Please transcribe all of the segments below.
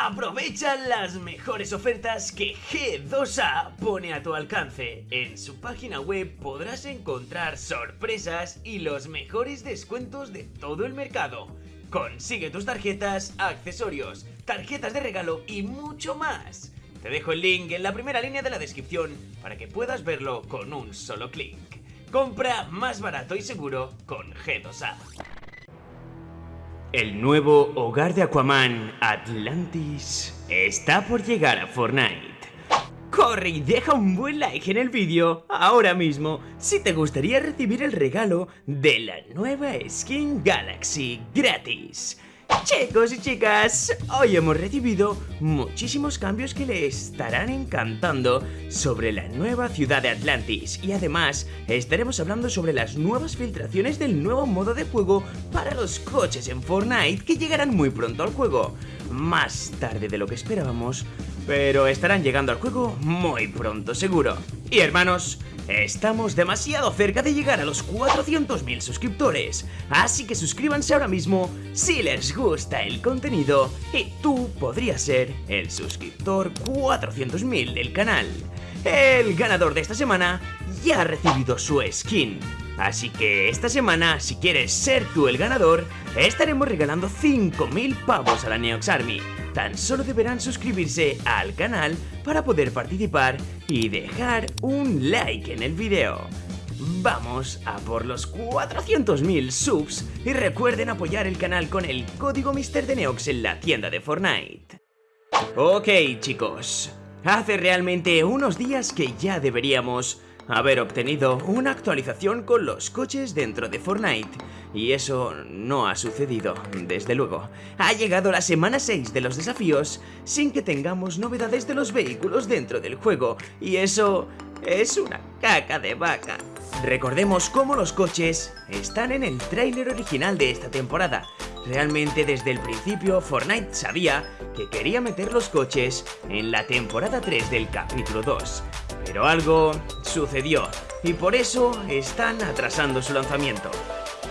Aprovecha las mejores ofertas que G2A pone a tu alcance. En su página web podrás encontrar sorpresas y los mejores descuentos de todo el mercado. Consigue tus tarjetas, accesorios, tarjetas de regalo y mucho más. Te dejo el link en la primera línea de la descripción para que puedas verlo con un solo clic. Compra más barato y seguro con G2A. El nuevo hogar de Aquaman, Atlantis, está por llegar a Fortnite. Corre y deja un buen like en el vídeo ahora mismo si te gustaría recibir el regalo de la nueva skin Galaxy gratis. Chicos y chicas, hoy hemos recibido muchísimos cambios que le estarán encantando sobre la nueva ciudad de Atlantis y además estaremos hablando sobre las nuevas filtraciones del nuevo modo de juego para los coches en Fortnite que llegarán muy pronto al juego, más tarde de lo que esperábamos, pero estarán llegando al juego muy pronto seguro. Y hermanos, Estamos demasiado cerca de llegar a los 400.000 suscriptores, así que suscríbanse ahora mismo si les gusta el contenido y tú podrías ser el suscriptor 400.000 del canal. El ganador de esta semana ya ha recibido su skin, así que esta semana, si quieres ser tú el ganador, estaremos regalando 5.000 pavos a la Neox Army. Tan solo deberán suscribirse al canal para poder participar y dejar un like en el video. Vamos a por los 400.000 subs y recuerden apoyar el canal con el código MrDeneox en la tienda de Fortnite. Ok chicos, hace realmente unos días que ya deberíamos haber obtenido una actualización con los coches dentro de Fortnite. Y eso no ha sucedido, desde luego. Ha llegado la semana 6 de los desafíos sin que tengamos novedades de los vehículos dentro del juego. Y eso es una caca de vaca. Recordemos cómo los coches están en el tráiler original de esta temporada. Realmente desde el principio Fortnite sabía que quería meter los coches en la temporada 3 del capítulo 2. Pero algo sucedió y por eso están atrasando su lanzamiento.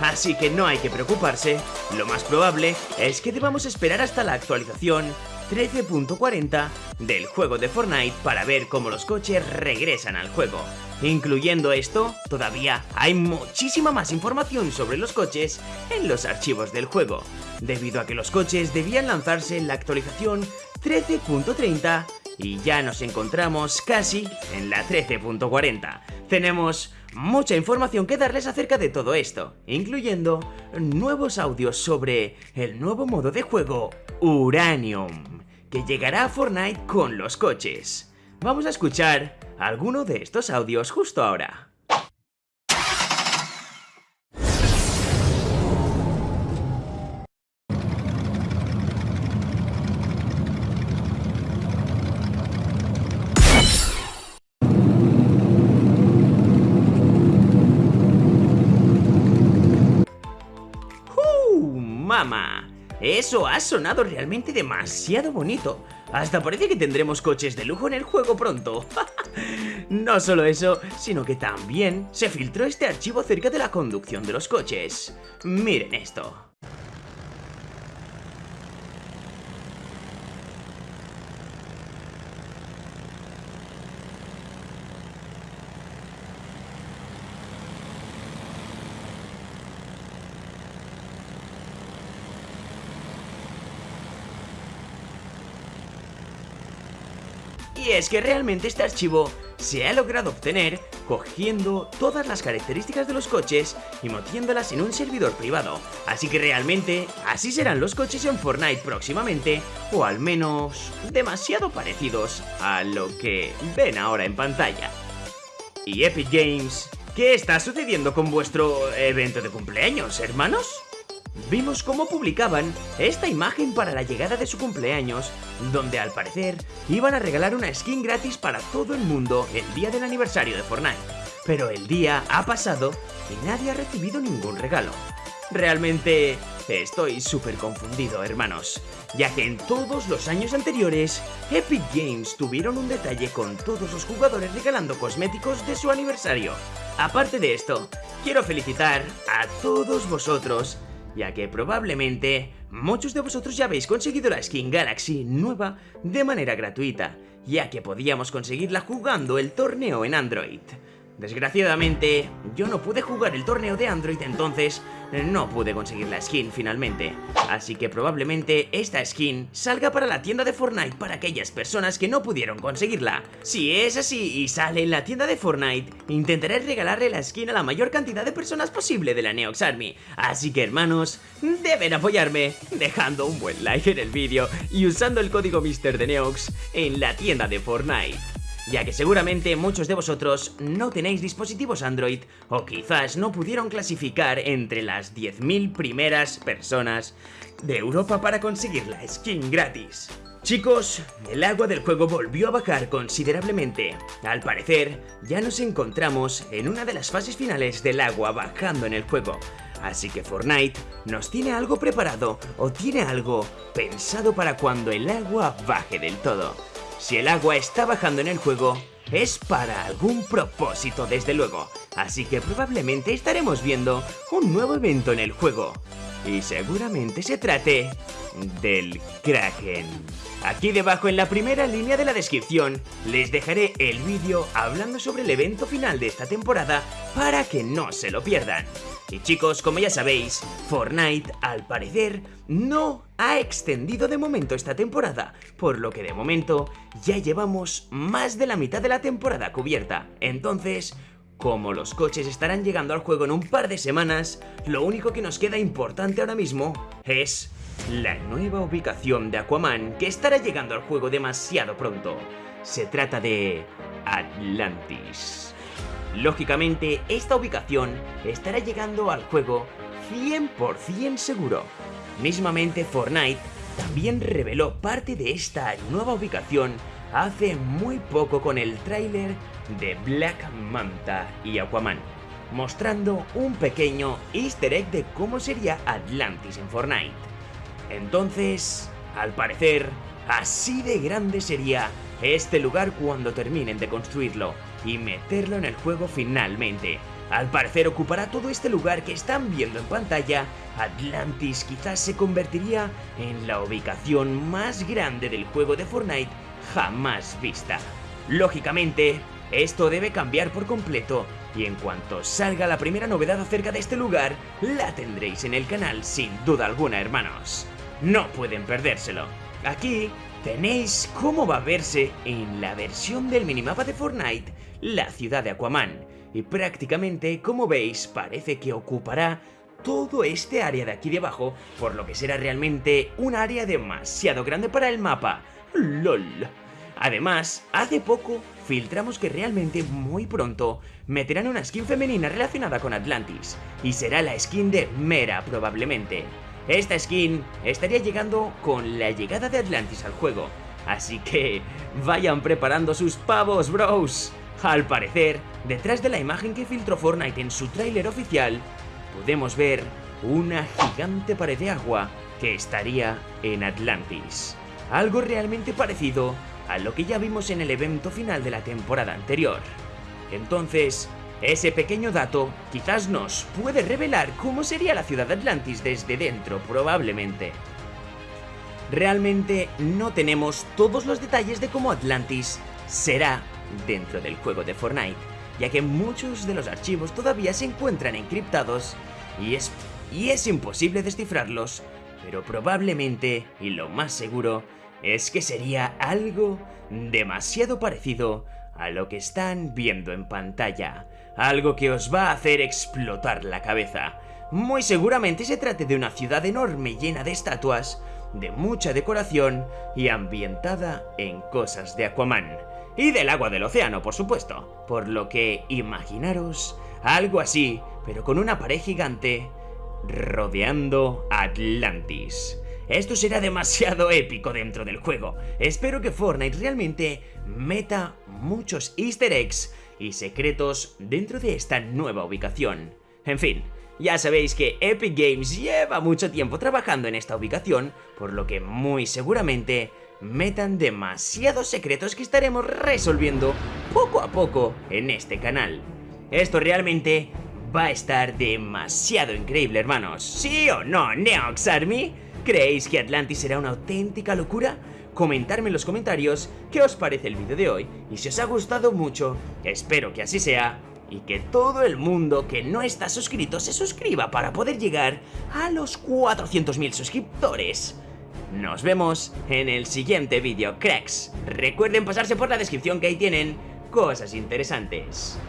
Así que no hay que preocuparse, lo más probable es que debamos esperar hasta la actualización 13.40 del juego de Fortnite para ver cómo los coches regresan al juego. Incluyendo esto, todavía hay muchísima más información sobre los coches en los archivos del juego, debido a que los coches debían lanzarse en la actualización 13.30 y ya nos encontramos casi en la 13.40. Tenemos mucha información que darles acerca de todo esto, incluyendo nuevos audios sobre el nuevo modo de juego Uranium, que llegará a Fortnite con los coches. Vamos a escuchar alguno de estos audios justo ahora. Eso ha sonado realmente demasiado bonito. Hasta parece que tendremos coches de lujo en el juego pronto. no solo eso, sino que también se filtró este archivo acerca de la conducción de los coches. Miren esto. Es que realmente este archivo se ha logrado obtener cogiendo todas las características de los coches y metiéndolas en un servidor privado. Así que realmente así serán los coches en Fortnite próximamente, o al menos demasiado parecidos a lo que ven ahora en pantalla. Y Epic Games, ¿qué está sucediendo con vuestro evento de cumpleaños, hermanos? Vimos cómo publicaban esta imagen para la llegada de su cumpleaños, donde al parecer iban a regalar una skin gratis para todo el mundo el día del aniversario de Fortnite. Pero el día ha pasado y nadie ha recibido ningún regalo. Realmente estoy súper confundido, hermanos, ya que en todos los años anteriores, Epic Games tuvieron un detalle con todos los jugadores regalando cosméticos de su aniversario. Aparte de esto, quiero felicitar a todos vosotros ya que probablemente muchos de vosotros ya habéis conseguido la skin Galaxy nueva de manera gratuita, ya que podíamos conseguirla jugando el torneo en Android. Desgraciadamente, yo no pude jugar el torneo de Android, entonces no pude conseguir la skin finalmente. Así que probablemente esta skin salga para la tienda de Fortnite para aquellas personas que no pudieron conseguirla. Si es así y sale en la tienda de Fortnite, intentaré regalarle la skin a la mayor cantidad de personas posible de la Neox Army. Así que hermanos, deben apoyarme dejando un buen like en el vídeo y usando el código Mister de Neox en la tienda de Fortnite ya que seguramente muchos de vosotros no tenéis dispositivos Android o quizás no pudieron clasificar entre las 10.000 primeras personas de Europa para conseguir la skin gratis. Chicos, el agua del juego volvió a bajar considerablemente. Al parecer, ya nos encontramos en una de las fases finales del agua bajando en el juego. Así que Fortnite nos tiene algo preparado o tiene algo pensado para cuando el agua baje del todo. Si el agua está bajando en el juego, es para algún propósito desde luego, así que probablemente estaremos viendo un nuevo evento en el juego. Y seguramente se trate del Kraken. Aquí debajo en la primera línea de la descripción les dejaré el vídeo hablando sobre el evento final de esta temporada para que no se lo pierdan. Y chicos, como ya sabéis, Fortnite al parecer no ha extendido de momento esta temporada, por lo que de momento ya llevamos más de la mitad de la temporada cubierta. Entonces, como los coches estarán llegando al juego en un par de semanas, lo único que nos queda importante ahora mismo es la nueva ubicación de Aquaman que estará llegando al juego demasiado pronto. Se trata de Atlantis. Lógicamente, esta ubicación estará llegando al juego 100% seguro. Mismamente Fortnite también reveló parte de esta nueva ubicación hace muy poco con el tráiler de Black Manta y Aquaman, mostrando un pequeño easter egg de cómo sería Atlantis en Fortnite. Entonces, al parecer, así de grande sería este lugar cuando terminen de construirlo y meterlo en el juego finalmente. Al parecer ocupará todo este lugar que están viendo en pantalla, Atlantis quizás se convertiría en la ubicación más grande del juego de Fortnite jamás vista. Lógicamente, esto debe cambiar por completo y en cuanto salga la primera novedad acerca de este lugar, la tendréis en el canal sin duda alguna hermanos. No pueden perdérselo. Aquí tenéis cómo va a verse en la versión del minimapa de Fortnite la ciudad de Aquaman y prácticamente como veis parece que ocupará todo este área de aquí debajo por lo que será realmente un área demasiado grande para el mapa. LOL. Además, hace poco filtramos que realmente muy pronto meterán una skin femenina relacionada con Atlantis y será la skin de Mera probablemente. Esta skin estaría llegando con la llegada de Atlantis al juego, así que vayan preparando sus pavos, bros. Al parecer, detrás de la imagen que filtró Fortnite en su tráiler oficial, podemos ver una gigante pared de agua que estaría en Atlantis. Algo realmente parecido a lo que ya vimos en el evento final de la temporada anterior. Entonces, ese pequeño dato quizás nos puede revelar cómo sería la ciudad de Atlantis desde dentro, probablemente. Realmente no tenemos todos los detalles de cómo Atlantis será dentro del juego de Fortnite, ya que muchos de los archivos todavía se encuentran encriptados y es, y es imposible descifrarlos, pero probablemente, y lo más seguro, es que sería algo demasiado parecido a lo que están viendo en pantalla, algo que os va a hacer explotar la cabeza. Muy seguramente se trate de una ciudad enorme llena de estatuas, de mucha decoración y ambientada en cosas de Aquaman. Y del agua del océano, por supuesto. Por lo que imaginaros algo así, pero con una pared gigante rodeando Atlantis. Esto será demasiado épico dentro del juego. Espero que Fortnite realmente meta muchos easter eggs y secretos dentro de esta nueva ubicación. En fin, ya sabéis que Epic Games lleva mucho tiempo trabajando en esta ubicación, por lo que muy seguramente metan demasiados secretos que estaremos resolviendo poco a poco en este canal. Esto realmente va a estar demasiado increíble, hermanos. ¿Sí o no, Neox Army? ¿Creéis que Atlantis será una auténtica locura? Comentarme en los comentarios qué os parece el vídeo de hoy y si os ha gustado mucho, espero que así sea y que todo el mundo que no está suscrito se suscriba para poder llegar a los 400.000 suscriptores. Nos vemos en el siguiente vídeo, cracks. Recuerden pasarse por la descripción que ahí tienen cosas interesantes.